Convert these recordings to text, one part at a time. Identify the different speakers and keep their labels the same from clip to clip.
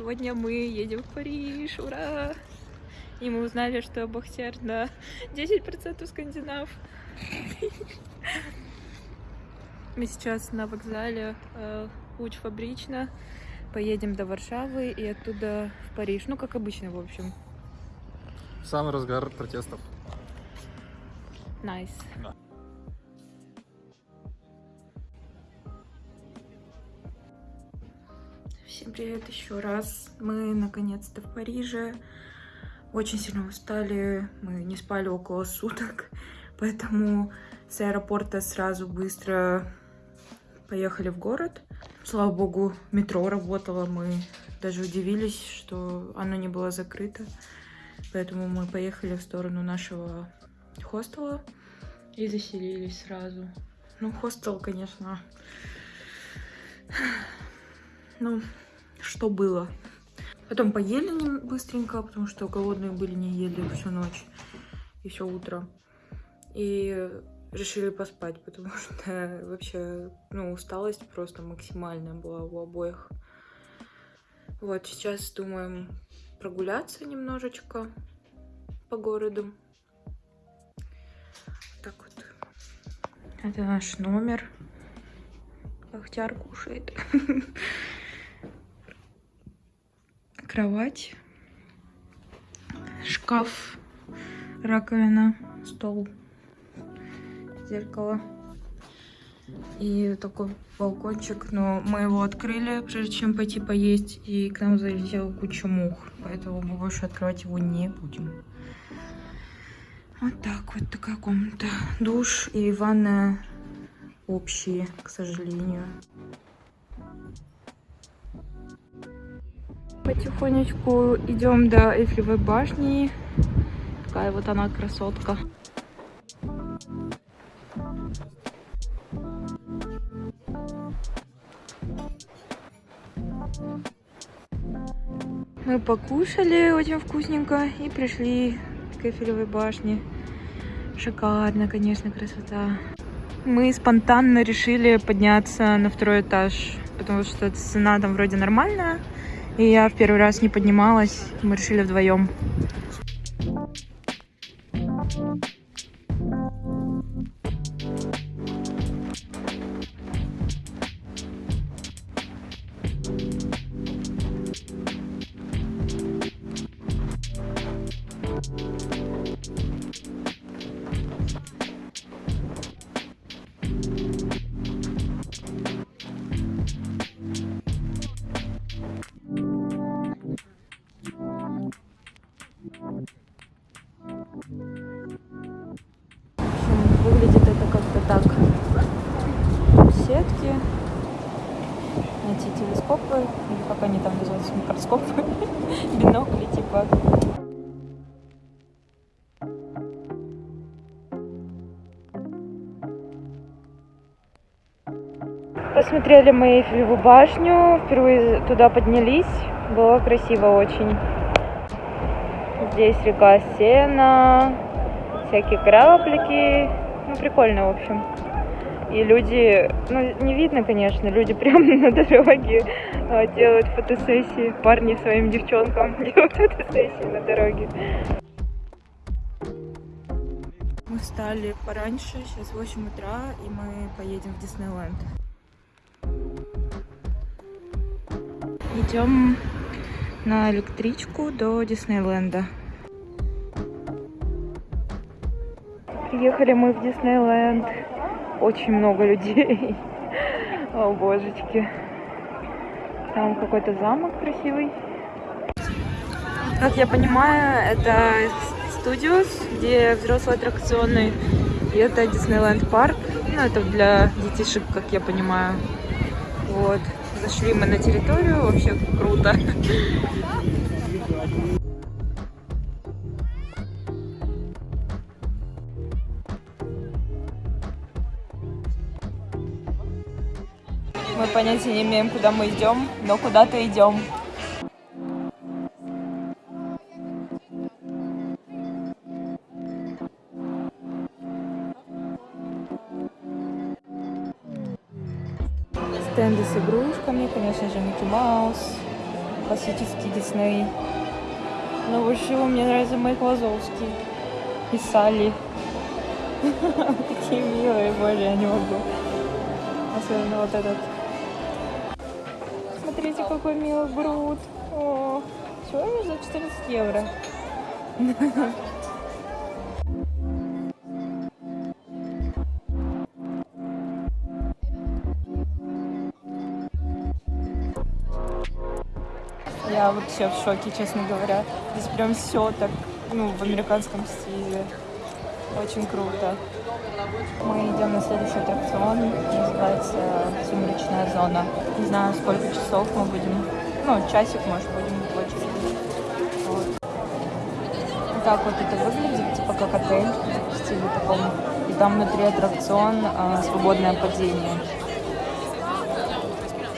Speaker 1: Сегодня мы едем в Париж, ура! И мы узнали, что Бахтер на 10% скандинав. Мы сейчас на вокзале э, Фабрична. Поедем до Варшавы и оттуда в Париж. Ну, как обычно, в общем.
Speaker 2: Самый разгар протестов.
Speaker 1: Nice.
Speaker 2: Да.
Speaker 1: Привет еще раз. Мы наконец-то в Париже. Очень сильно устали. Мы не спали около суток. Поэтому с аэропорта сразу быстро поехали в город. Слава богу, метро работало. Мы даже удивились, что оно не было закрыто. Поэтому мы поехали в сторону нашего хостела и заселились сразу. Ну, хостел, конечно, ну, что было. Потом поели быстренько, потому что голодные были, не ели всю ночь и все утро. И решили поспать, потому что вообще, ну, усталость просто максимальная была у обоих. Вот, сейчас думаем прогуляться немножечко по городу. Так вот. Это наш номер. Бахтяр кушает. Кровать. Шкаф. Раковина. Стол. Зеркало. И такой балкончик, но мы его открыли, прежде чем пойти поесть, и к нам залетела куча мух, поэтому мы больше открывать его не будем. Вот так вот такая комната. Душ и ванная общие, к сожалению. Потихонечку идем до Эйфелевой башни. Такая вот она красотка. Мы покушали очень вкусненько и пришли к Эйфелевой башне. Шикарно, конечно, красота. Мы спонтанно решили подняться на второй этаж, потому что цена там вроде нормальная. И я в первый раз не поднималась. Мы решили вдвоем. Эти телескопы, или как они там называются, микроскопы, бинокли типа. Посмотрели мы Эйфелеву башню, впервые туда поднялись, было красиво очень. Здесь река Сена, всякие кораблики. Ну, прикольно, в общем. И люди, ну, не видно, конечно, люди прямо на дороге а, делают фотосессии. Парни своим девчонкам делают фотосессии на дороге. Мы встали пораньше, сейчас 8 утра, и мы поедем в Диснейленд. Идем на электричку до Диснейленда. Приехали мы в Диснейленд. Очень много людей. О, божечки. Там какой-то замок красивый. Как я понимаю, это Studios, где взрослые аттракционы. И это Диснейленд парк. Ну, это для детишек, как я понимаю. Вот. Зашли мы на территорию. Вообще круто. Понятия не имеем, куда мы идем, но куда-то идем. Стенды с игрушками, конечно же, Микки Маус. классический Дисней. Но больше всего мне нравится Майк Лазовский и Салли. Такие милые, боже, я не могу. Особенно вот этот. Смотрите, какой милый Грут. О, сегодня за 14 евро. Я вообще в шоке, честно говоря. Здесь прям все так, ну, в американском стиле. Очень круто. Мы идем на следующий аттракцион, называется «Сумеречная зона». Не знаю, сколько часов мы будем, ну, часик, может, будем в очереди. Вот. Вот так вот это выглядит, типа как отель в стиле таком. И там внутри аттракцион а, «Свободное падение».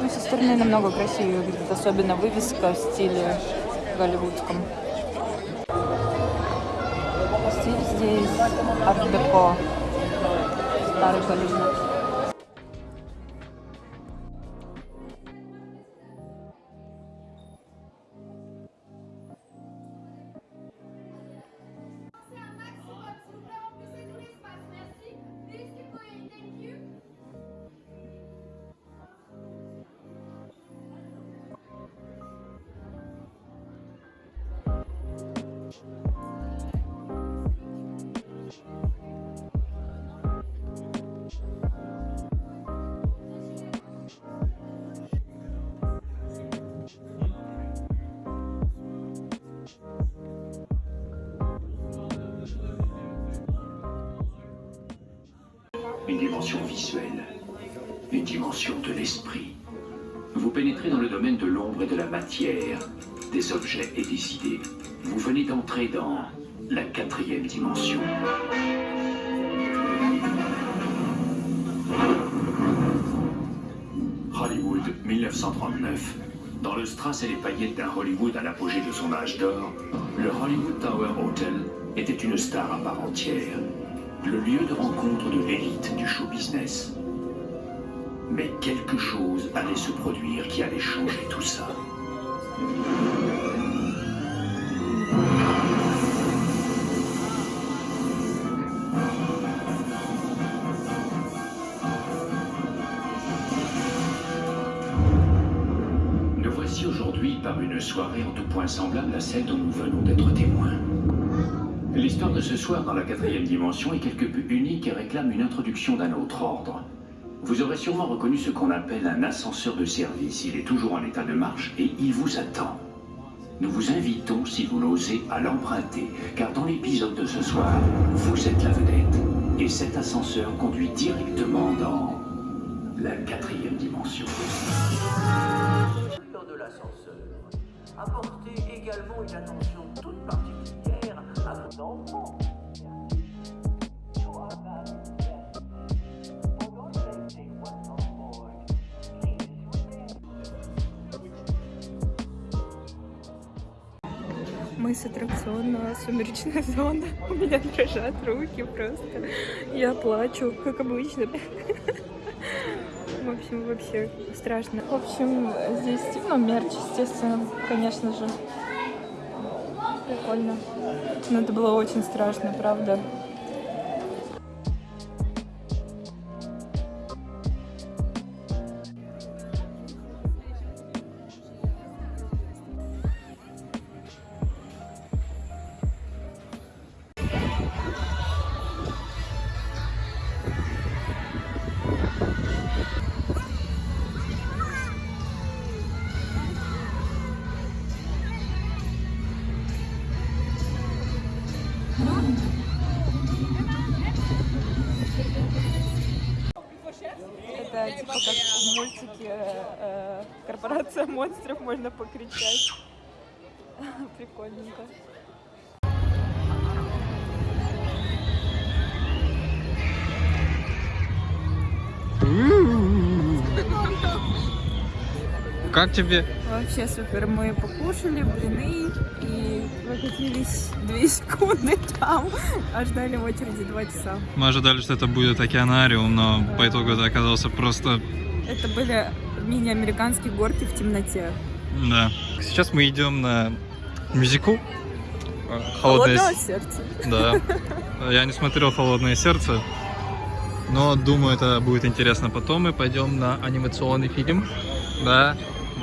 Speaker 1: Ну, со стороны намного красивее выглядит, особенно вывеска в стиле голливудском. Здесь арт-деко, старый Голливуд.
Speaker 3: Une dimension visuelle, une dimension de l'esprit. Vous pénétrez dans le domaine de l'ombre et de la matière, des objets et des idées. Vous venez d'entrer dans la quatrième dimension. Hollywood 1939. Dans le strass et les paillettes d'un Hollywood à l'apogée de son âge d'or, le Hollywood Tower Hotel était une star à part entière le lieu de rencontre de l'élite du show business. Mais quelque chose allait se produire qui allait changer tout ça. Nous voici aujourd'hui par une soirée en tout point semblable à celle dont nous venons d'être témoins. L'histoire de ce soir dans la quatrième dimension est quelque peu unique et réclame une introduction d'un autre ordre. Vous aurez sûrement reconnu ce qu'on appelle un ascenseur de service. Il est toujours en état de marche et il vous attend. Nous vous invitons, si vous l'osez, à l'emprunter, car dans l'épisode de ce soir, vous êtes la vedette. Et cet ascenseur conduit directement dans la quatrième dimension.
Speaker 4: L'ascenseur. Apportez également une attention toute particulière
Speaker 1: Мы с аттракциона «Сумеречная зона». У меня дрожат руки просто. Я плачу, как обычно. В общем, вообще страшно. В общем, здесь, ну, мерч, естественно, конечно же. Прикольно. Но это было очень страшно, правда. Типа как в мультике э, Корпорация монстров можно покричать. Прикольненько.
Speaker 2: Как тебе?
Speaker 1: Вообще супер. Мы покушали блины и выкатились две секунды там, а ждали в очереди два часа.
Speaker 2: Мы ожидали, что это будет океанариум, но по итогу это оказался просто...
Speaker 1: Это были мини-американские горки в темноте.
Speaker 2: Да. Сейчас мы идем на мюзикл. э, Холодное, с-
Speaker 1: сердце.
Speaker 2: Да. Я не смотрел Холодное сердце. Но думаю, это будет интересно. Потом мы пойдем на анимационный фильм. Да.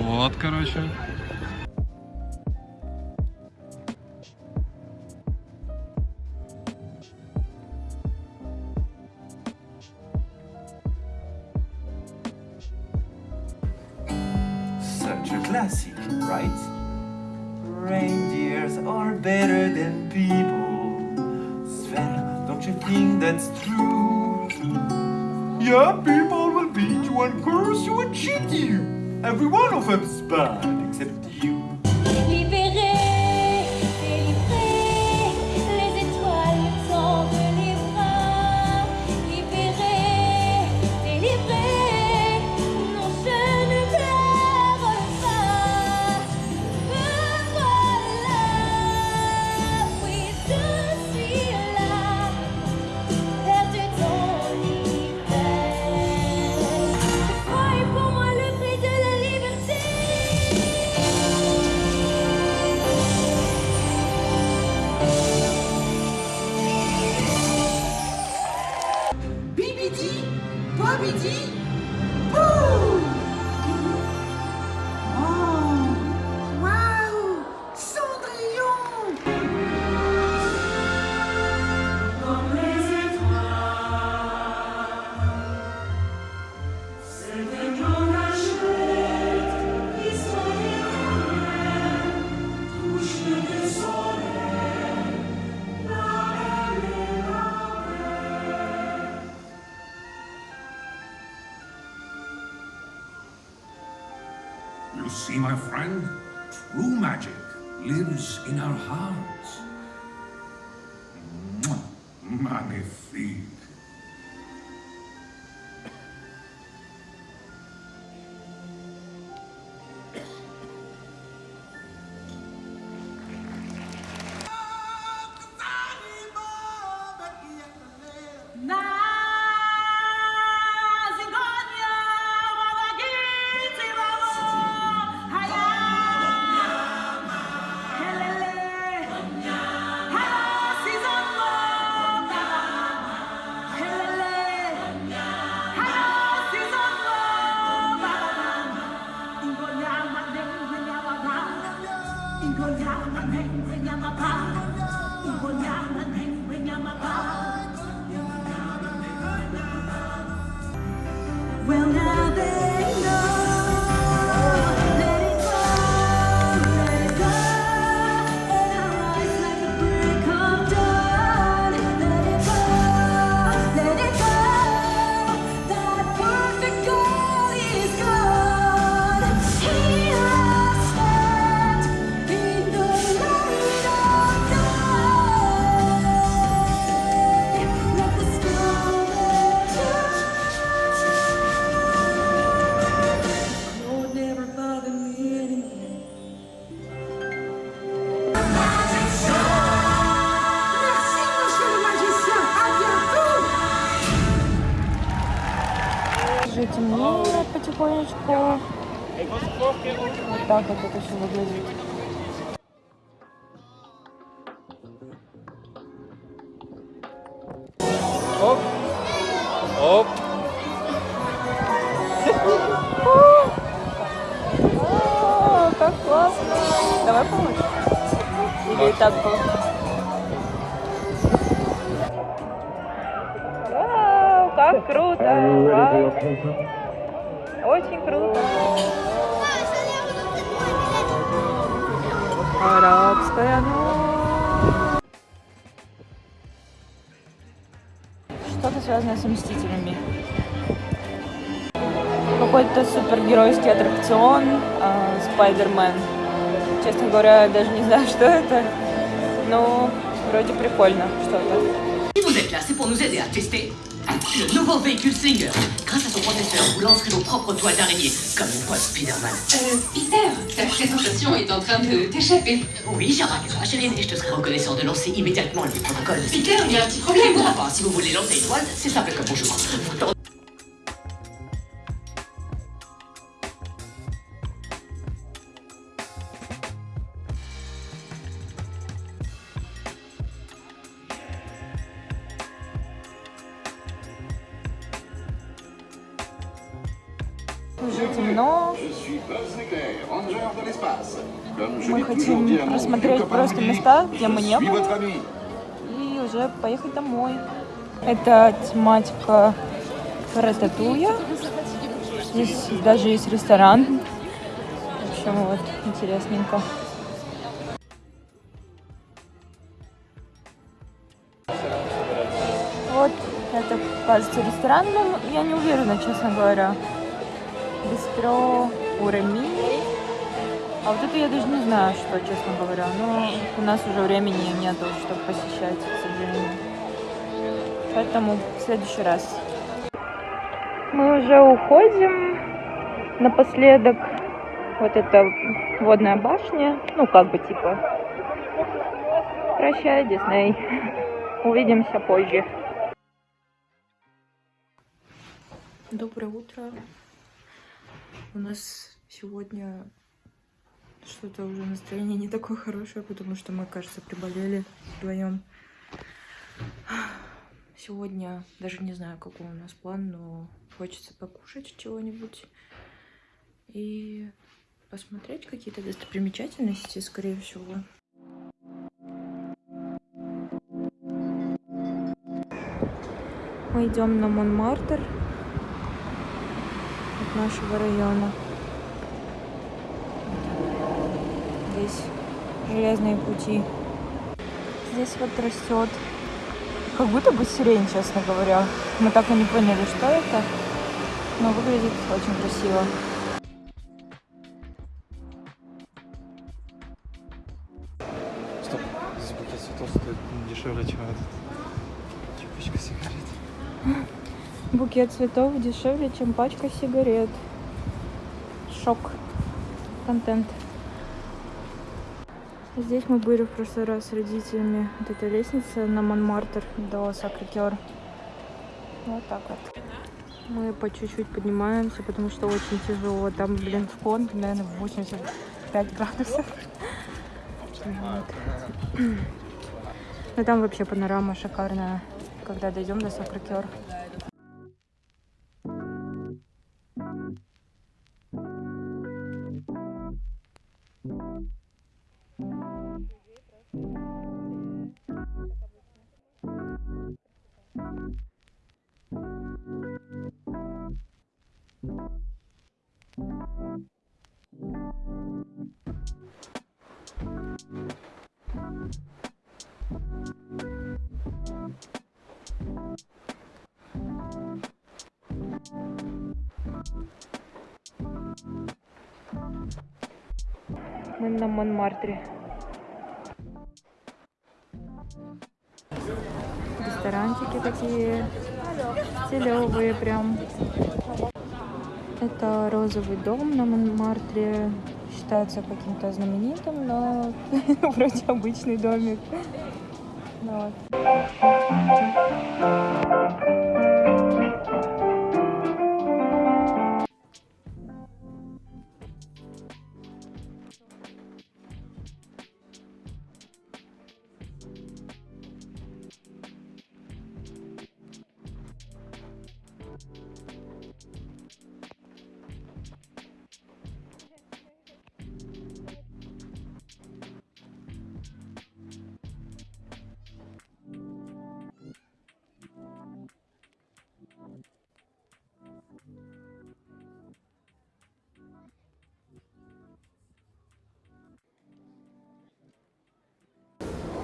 Speaker 2: Вот, короче.
Speaker 5: Such a classic, right? Reindeers are better than people. Sven, don't you think that's true? Yeah, people will beat you and curse you and cheat you. Every one of them's bad except
Speaker 6: see, my friend, true magic lives in our hearts. Magnifique.
Speaker 1: Все выглядит.
Speaker 2: Оп. Оп.
Speaker 1: О, как классно. Давай помочь. Или и так было? Вау, как круто. Вау. Очень круто. Арабская ночь. Что-то связанное с Мстителями. Какой-то супергеройский аттракцион а, Спайдермен. Честно говоря, я даже не знаю, что это. Но вроде прикольно что-то.
Speaker 7: Le nouveau véhicule Slinger. Grâce à son processeur, vous lancerez vos propres toiles d'araignée, comme mon pote Spider-Man.
Speaker 8: Euh, Peter, ta présentation est en train de t'échapper.
Speaker 7: Oui, j'ai remarqué ça, Chérine, et je te serais reconnaissant de lancer immédiatement le protocole.
Speaker 8: Peter, il y a un petit problème.
Speaker 7: Enfin, si vous voulez lancer une toile, c'est simple comme bonjour. Vous
Speaker 9: Comme je
Speaker 1: Мы хотим
Speaker 9: copain
Speaker 1: просто места, где мы не были, и уже поехать домой. Это тематика рататуя. Здесь даже есть ресторан. В общем, вот, интересненько. Вот, это, кажется, ресторан, но я не уверена, честно говоря. Бистро Урами. А вот это я даже не знаю, что, честно говоря. Но у нас уже времени нету, чтобы посещать, к сожалению. Поэтому в следующий раз. Мы уже уходим. Напоследок вот эта водная башня. Ну, как бы типа. Прощай, Дисней. Увидимся позже. Доброе утро. У нас сегодня что-то уже настроение не такое хорошее, потому что мы, кажется, приболели вдвоем. Сегодня даже не знаю, какой у нас план, но хочется покушать чего-нибудь и посмотреть какие-то достопримечательности, скорее всего. Мы идем на Монмартр нашего района. Здесь железные пути. Здесь вот растет как будто бы сирень, честно говоря. Мы так и не поняли, что это, но выглядит очень красиво.
Speaker 2: Стоп, здесь букет цветов стоит дешевле, чем этот. Чем пачка сигарет.
Speaker 1: Букет цветов дешевле, чем пачка сигарет. Шок. Контент. Здесь мы были в прошлый раз с родителями. Вот эта лестница на Монмартр до Сакрикер. Вот так вот. Мы по чуть-чуть поднимаемся, потому что очень тяжело. Там, блин, вход, наверное, 85 градусов. Вот. Но там вообще панорама шикарная, когда дойдем до Сакрикер. Мы на Монмартре. Ресторанчики такие стилевые прям. Это розовый дом на Монмартре. Считается каким-то знаменитым, но вроде обычный домик. Ну Вот.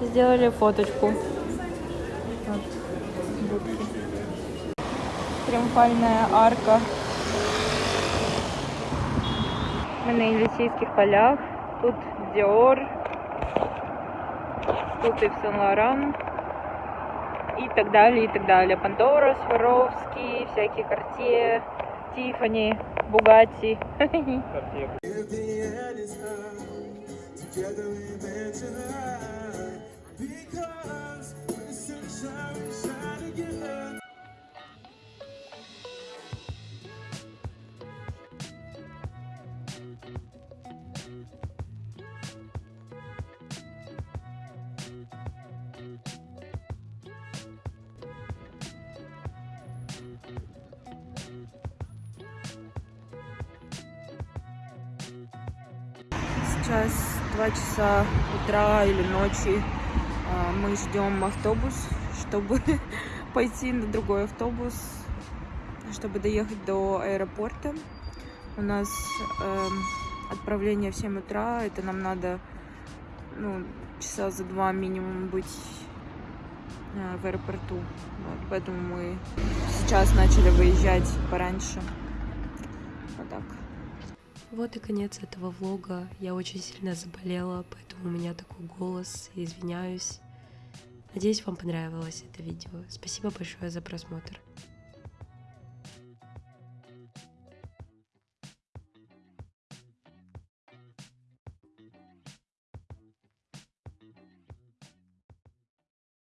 Speaker 1: Сделали фоточку. Вот. Триумфальная арка. Мы на Елисейских полях. Тут Диор. Тут и в Сен-Лоран. И так далее, и так далее. Пандора, Сваровский, всякие карте, Тифани, Бугати. Карте. Because when the sunshine we shine together Сейчас 2 часа утра или ночи. Мы ждем автобус, чтобы пойти на другой автобус, чтобы доехать до аэропорта. У нас эм, отправление в 7 утра. Это нам надо ну, часа за два минимум быть э, в аэропорту. Вот, поэтому мы сейчас начали выезжать пораньше. Вот так.
Speaker 6: Вот и конец этого влога. Я очень сильно заболела, поэтому у меня такой голос. Извиняюсь. Надеюсь, вам понравилось это видео. Спасибо большое за просмотр.